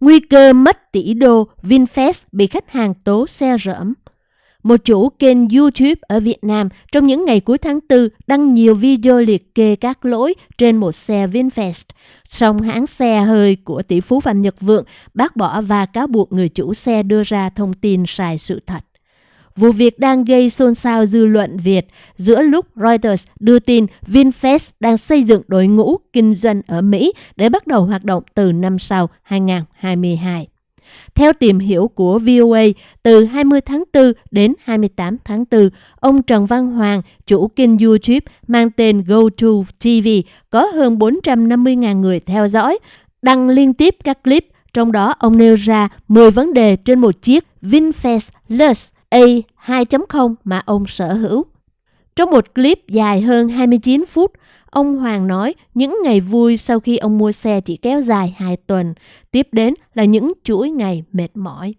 Nguy cơ mất tỷ đô, VinFast bị khách hàng tố xe rỡm. Một chủ kênh YouTube ở Việt Nam trong những ngày cuối tháng 4 đăng nhiều video liệt kê các lỗi trên một xe VinFast. Song hãng xe hơi của tỷ phú Phạm Nhật Vượng bác bỏ và cáo buộc người chủ xe đưa ra thông tin sai sự thật. Vụ việc đang gây xôn xao dư luận Việt giữa lúc Reuters đưa tin VinFast đang xây dựng đội ngũ kinh doanh ở Mỹ để bắt đầu hoạt động từ năm sau 2022. Theo tìm hiểu của VOA, từ 20 tháng 4 đến 28 tháng 4, ông Trần Văn Hoàng, chủ kênh YouTube mang tên GoTo TV, có hơn 450.000 người theo dõi, đăng liên tiếp các clip, trong đó ông nêu ra 10 vấn đề trên một chiếc VinFast Lux A 2.0 mà ông sở hữu. Trong một clip dài hơn 29 phút, ông Hoàng nói những ngày vui sau khi ông mua xe chỉ kéo dài 2 tuần, tiếp đến là những chuỗi ngày mệt mỏi.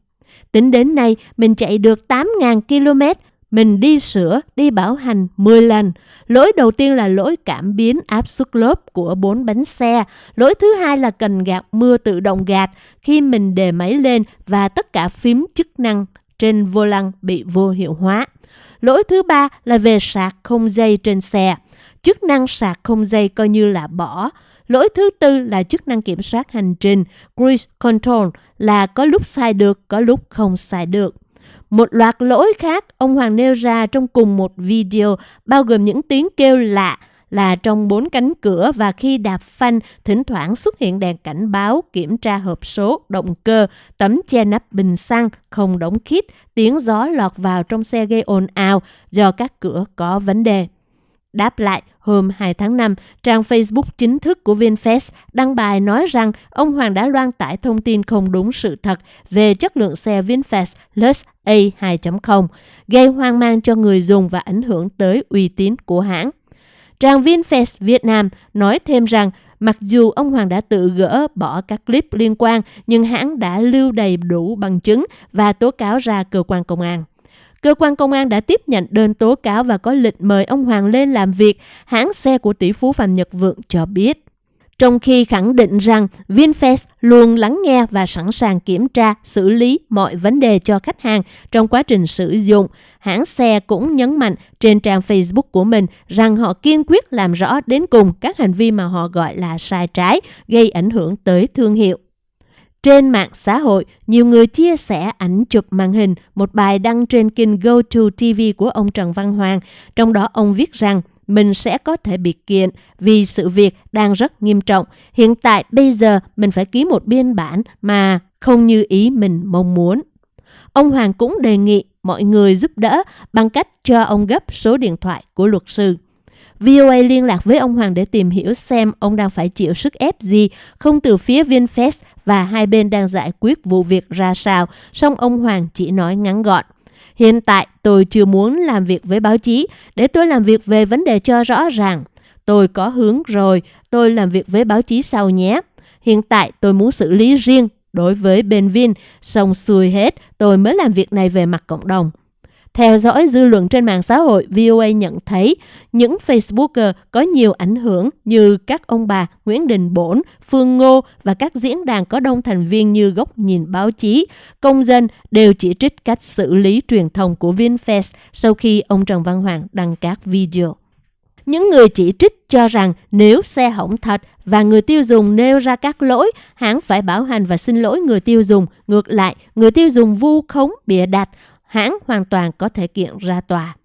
Tính đến nay, mình chạy được 8.000 km, mình đi sửa, đi bảo hành 10 lần. Lỗi đầu tiên là lỗi cảm biến áp suất lốp của bốn bánh xe. Lỗi thứ hai là cần gạt mưa tự động gạt khi mình đề máy lên và tất cả phím chức năng trên vô lăng bị vô hiệu hóa. Lỗi thứ ba là về sạc không dây trên xe. Chức năng sạc không dây coi như là bỏ. Lỗi thứ tư là chức năng kiểm soát hành trình, cruise control là có lúc sai được, có lúc không sai được. Một loạt lỗi khác ông Hoàng nêu ra trong cùng một video bao gồm những tiếng kêu lạ, là trong bốn cánh cửa và khi đạp phanh, thỉnh thoảng xuất hiện đèn cảnh báo, kiểm tra hộp số, động cơ, tấm che nắp bình xăng, không đóng khít, tiếng gió lọt vào trong xe gây ồn ào do các cửa có vấn đề. Đáp lại, hôm 2 tháng 5, trang Facebook chính thức của VinFast đăng bài nói rằng ông Hoàng đã loan tải thông tin không đúng sự thật về chất lượng xe VinFast Lux A 2.0, gây hoang mang cho người dùng và ảnh hưởng tới uy tín của hãng. Trang VinFast Việt Nam nói thêm rằng mặc dù ông Hoàng đã tự gỡ bỏ các clip liên quan, nhưng hãng đã lưu đầy đủ bằng chứng và tố cáo ra cơ quan công an. Cơ quan công an đã tiếp nhận đơn tố cáo và có lịch mời ông Hoàng lên làm việc, hãng xe của tỷ phú Phạm Nhật Vượng cho biết trong khi khẳng định rằng VinFast luôn lắng nghe và sẵn sàng kiểm tra, xử lý mọi vấn đề cho khách hàng trong quá trình sử dụng. Hãng xe cũng nhấn mạnh trên trang Facebook của mình rằng họ kiên quyết làm rõ đến cùng các hành vi mà họ gọi là sai trái, gây ảnh hưởng tới thương hiệu. Trên mạng xã hội, nhiều người chia sẻ ảnh chụp màn hình một bài đăng trên kênh GoToTV của ông Trần Văn Hoàng. Trong đó ông viết rằng mình sẽ có thể bị kiện vì sự việc đang rất nghiêm trọng. Hiện tại bây giờ mình phải ký một biên bản mà không như ý mình mong muốn. Ông Hoàng cũng đề nghị mọi người giúp đỡ bằng cách cho ông gấp số điện thoại của luật sư. VOA liên lạc với ông Hoàng để tìm hiểu xem ông đang phải chịu sức ép gì, không từ phía VinFast và hai bên đang giải quyết vụ việc ra sao, song ông Hoàng chỉ nói ngắn gọn. Hiện tại tôi chưa muốn làm việc với báo chí để tôi làm việc về vấn đề cho rõ ràng. Tôi có hướng rồi, tôi làm việc với báo chí sau nhé. Hiện tại tôi muốn xử lý riêng đối với bên Vin, xong xuôi hết, tôi mới làm việc này về mặt cộng đồng. Theo dõi dư luận trên mạng xã hội, VOA nhận thấy những Facebooker có nhiều ảnh hưởng như các ông bà Nguyễn Đình Bổn, Phương Ngô và các diễn đàn có đông thành viên như góc nhìn báo chí, công dân đều chỉ trích cách xử lý truyền thông của VinFast sau khi ông Trần Văn Hoàng đăng các video. Những người chỉ trích cho rằng nếu xe hỏng thật và người tiêu dùng nêu ra các lỗi, hãng phải bảo hành và xin lỗi người tiêu dùng. Ngược lại, người tiêu dùng vu khống bịa đặt hãng hoàn toàn có thể kiện ra tòa.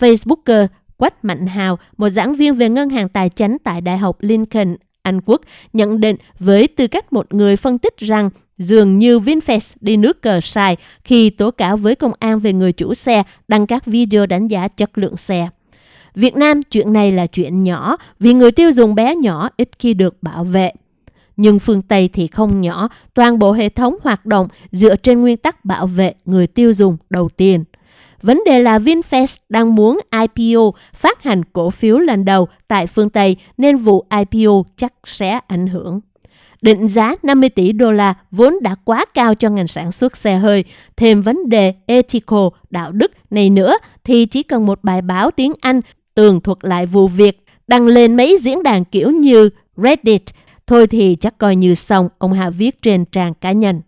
Facebooker Quách Mạnh Hào, một giảng viên về ngân hàng tài chính tại Đại học Lincoln, Anh Quốc, nhận định với tư cách một người phân tích rằng dường như VinFast đi nước cờ sai khi tố cáo với công an về người chủ xe đăng các video đánh giá chất lượng xe. Việt Nam chuyện này là chuyện nhỏ vì người tiêu dùng bé nhỏ ít khi được bảo vệ nhưng phương Tây thì không nhỏ, toàn bộ hệ thống hoạt động dựa trên nguyên tắc bảo vệ người tiêu dùng đầu tiên. Vấn đề là VinFast đang muốn IPO phát hành cổ phiếu lần đầu tại phương Tây nên vụ IPO chắc sẽ ảnh hưởng. Định giá 50 tỷ đô la vốn đã quá cao cho ngành sản xuất xe hơi. Thêm vấn đề ethical, đạo đức này nữa thì chỉ cần một bài báo tiếng Anh tường thuật lại vụ việc đăng lên mấy diễn đàn kiểu như Reddit Thôi thì chắc coi như xong, ông hạ viết trên trang cá nhân.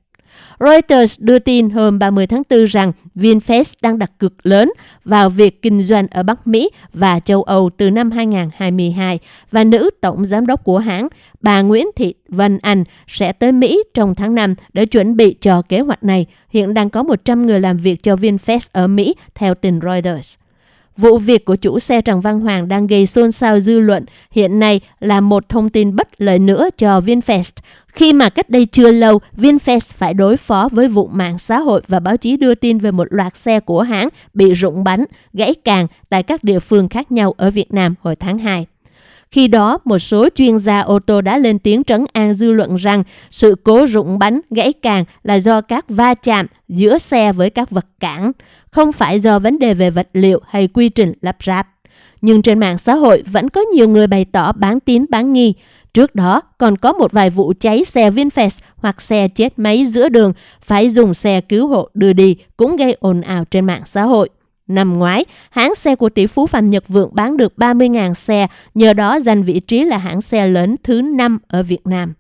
Reuters đưa tin hôm 30 tháng 4 rằng VinFast đang đặt cực lớn vào việc kinh doanh ở Bắc Mỹ và châu Âu từ năm 2022 và nữ tổng giám đốc của hãng, bà Nguyễn Thị Vân Anh sẽ tới Mỹ trong tháng 5 để chuẩn bị cho kế hoạch này. Hiện đang có 100 người làm việc cho VinFast ở Mỹ, theo tin Reuters. Vụ việc của chủ xe Trần Văn Hoàng đang gây xôn xao dư luận hiện nay là một thông tin bất lợi nữa cho VinFast. Khi mà cách đây chưa lâu, VinFast phải đối phó với vụ mạng xã hội và báo chí đưa tin về một loạt xe của hãng bị rụng bánh, gãy càng tại các địa phương khác nhau ở Việt Nam hồi tháng 2. Khi đó, một số chuyên gia ô tô đã lên tiếng trấn an dư luận rằng sự cố rụng bánh gãy càng là do các va chạm giữa xe với các vật cản, không phải do vấn đề về vật liệu hay quy trình lắp ráp. Nhưng trên mạng xã hội vẫn có nhiều người bày tỏ bán tín bán nghi. Trước đó còn có một vài vụ cháy xe VinFast hoặc xe chết máy giữa đường phải dùng xe cứu hộ đưa đi cũng gây ồn ào trên mạng xã hội. Năm ngoái, hãng xe của tỷ phú Phạm Nhật Vượng bán được 30.000 xe, nhờ đó giành vị trí là hãng xe lớn thứ 5 ở Việt Nam.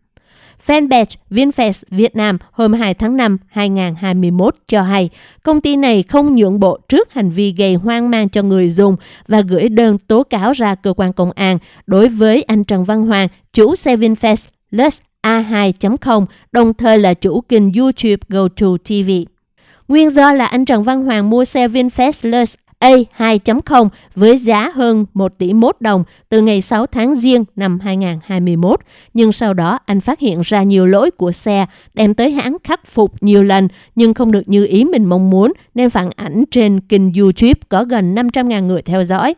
Fanpage VinFast Việt Nam hôm 2 tháng 5 2021 cho hay công ty này không nhượng bộ trước hành vi gây hoang mang cho người dùng và gửi đơn tố cáo ra cơ quan công an đối với anh Trần Văn Hoàng, chủ xe VinFast Lux A2.0, đồng thời là chủ kênh YouTube GoToTV. TV. Nguyên do là anh Trần Văn Hoàng mua xe VinFast Lux A2.0 với giá hơn 1 tỷ mốt đồng từ ngày 6 tháng Giêng năm 2021. Nhưng sau đó anh phát hiện ra nhiều lỗi của xe, đem tới hãng khắc phục nhiều lần nhưng không được như ý mình mong muốn nên phản ảnh trên kênh YouTube có gần 500.000 người theo dõi.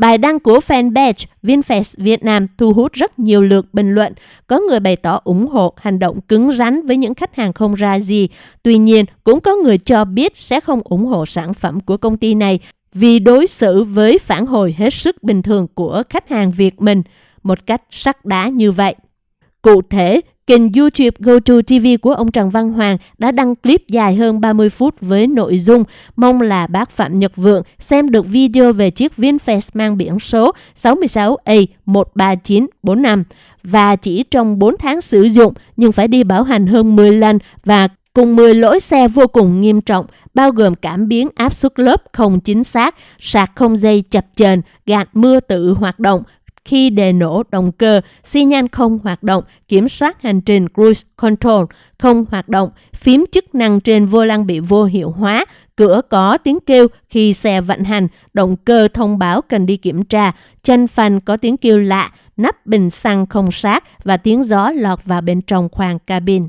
Bài đăng của fanpage VinFast Việt Nam thu hút rất nhiều lượt bình luận. Có người bày tỏ ủng hộ hành động cứng rắn với những khách hàng không ra gì. Tuy nhiên, cũng có người cho biết sẽ không ủng hộ sản phẩm của công ty này vì đối xử với phản hồi hết sức bình thường của khách hàng Việt mình một cách sắc đá như vậy. Cụ thể, Kênh YouTube GoTo TV của ông Trần Văn Hoàng đã đăng clip dài hơn 30 phút với nội dung mong là bác Phạm Nhật Vượng xem được video về chiếc VinFast mang biển số 66A13945 và chỉ trong 4 tháng sử dụng nhưng phải đi bảo hành hơn 10 lần và cùng 10 lỗi xe vô cùng nghiêm trọng, bao gồm cảm biến áp suất lớp không chính xác, sạc không dây chập chờn, gạt mưa tự hoạt động, khi đề nổ động cơ, xi nhan không hoạt động, kiểm soát hành trình cruise control không hoạt động, phím chức năng trên vô lăng bị vô hiệu hóa, cửa có tiếng kêu khi xe vận hành, động cơ thông báo cần đi kiểm tra, chân phanh có tiếng kêu lạ, nắp bình xăng không sát và tiếng gió lọt vào bên trong khoang cabin.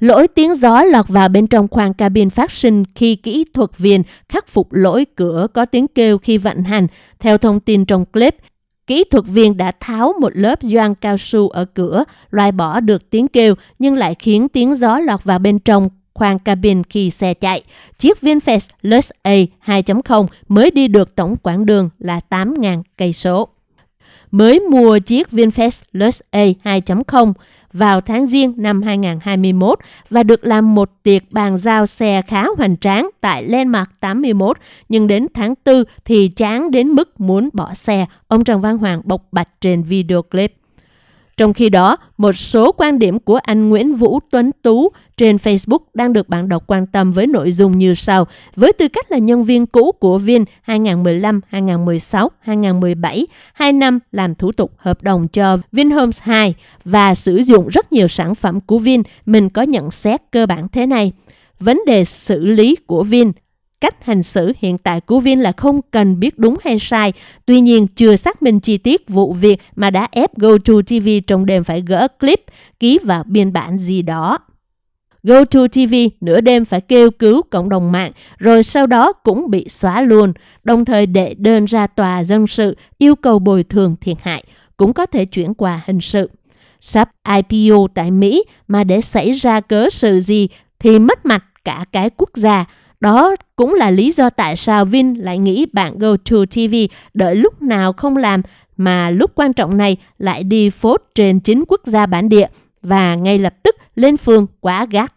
Lỗi tiếng gió lọt vào bên trong khoang cabin phát sinh khi kỹ thuật viên khắc phục lỗi cửa có tiếng kêu khi vận hành. Theo thông tin trong clip, Kỹ thuật viên đã tháo một lớp doan cao su ở cửa, loại bỏ được tiếng kêu nhưng lại khiến tiếng gió lọt vào bên trong khoang cabin khi xe chạy. Chiếc VinFast Lux A 2.0 mới đi được tổng quãng đường là 8.000 cây số. Mới mua chiếc VinFast Lux A 2.0 vào tháng Giêng năm 2021 và được làm một tiệc bàn giao xe khá hoành tráng tại Landmark 81, nhưng đến tháng 4 thì chán đến mức muốn bỏ xe, ông Trần Văn Hoàng bộc bạch trên video clip. Trong khi đó, một số quan điểm của anh Nguyễn Vũ Tuấn Tú trên Facebook đang được bạn đọc quan tâm với nội dung như sau. Với tư cách là nhân viên cũ của Vin 2015, 2016, 2017, 2 năm làm thủ tục hợp đồng cho Vinhomes 2 và sử dụng rất nhiều sản phẩm của Vin, mình có nhận xét cơ bản thế này. Vấn đề xử lý của Vin cách hành xử hiện tại của Vin là không cần biết đúng hay sai. Tuy nhiên, chưa xác minh chi tiết vụ việc mà đã ép GoToTV trong đêm phải gỡ clip, ký vào biên bản gì đó. GoToTV nửa đêm phải kêu cứu cộng đồng mạng, rồi sau đó cũng bị xóa luôn, đồng thời đệ đơn ra tòa dân sự yêu cầu bồi thường thiệt hại, cũng có thể chuyển qua hình sự. Sắp IPO tại Mỹ mà để xảy ra cớ sự gì thì mất mặt cả cái quốc gia, đó cũng là lý do tại sao Vin lại nghĩ bạn GoTo TV đợi lúc nào không làm mà lúc quan trọng này lại đi phốt trên chính quốc gia bản địa và ngay lập tức lên phương quá gắt.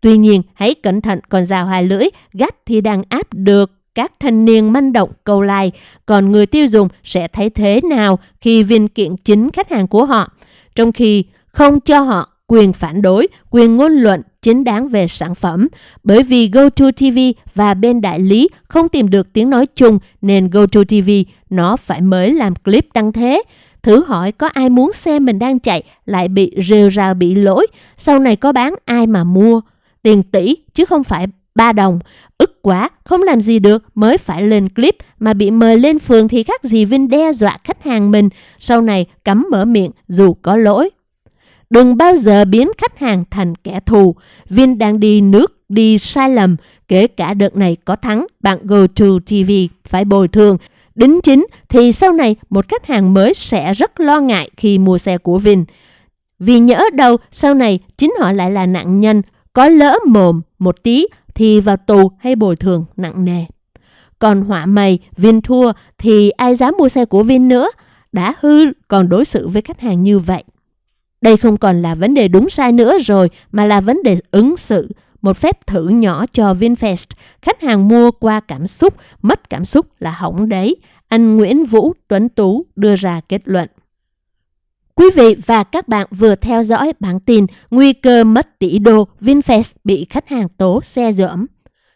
Tuy nhiên, hãy cẩn thận còn rào hai lưỡi, gắt thì đang áp được các thanh niên manh động câu like, còn người tiêu dùng sẽ thấy thế nào khi Vin kiện chính khách hàng của họ. Trong khi không cho họ quyền phản đối, quyền ngôn luận chính đáng về sản phẩm. Bởi vì GoToTV và bên đại lý không tìm được tiếng nói chung nên GoToTV nó phải mới làm clip đăng thế. Thử hỏi có ai muốn xem mình đang chạy lại bị rêu rao bị lỗi, sau này có bán ai mà mua. Tiền tỷ chứ không phải ba đồng. Ức quá, không làm gì được mới phải lên clip mà bị mời lên phường thì khác gì Vinh đe dọa khách hàng mình, sau này cấm mở miệng dù có lỗi. Đừng bao giờ biến khách hàng thành kẻ thù. Vin đang đi nước, đi sai lầm. Kể cả đợt này có thắng, bạn Go TV phải bồi thường. Đính chính thì sau này một khách hàng mới sẽ rất lo ngại khi mua xe của Vin. Vì nhỡ đâu sau này chính họ lại là nạn nhân, có lỡ mồm một tí thì vào tù hay bồi thường nặng nề. Còn họa mày, Vin thua thì ai dám mua xe của Vin nữa? Đã hư còn đối xử với khách hàng như vậy. Đây không còn là vấn đề đúng sai nữa rồi mà là vấn đề ứng xử. Một phép thử nhỏ cho VinFast. Khách hàng mua qua cảm xúc, mất cảm xúc là hỏng đấy. Anh Nguyễn Vũ Tuấn Tú đưa ra kết luận. Quý vị và các bạn vừa theo dõi bản tin Nguy cơ mất tỷ đô VinFast bị khách hàng tố xe dởm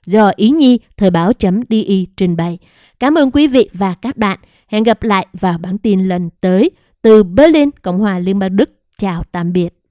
do Ý Nhi Thời báo.di trình bày. Cảm ơn quý vị và các bạn. Hẹn gặp lại vào bản tin lần tới từ Berlin, Cộng hòa Liên bang Đức. Chào tạm biệt.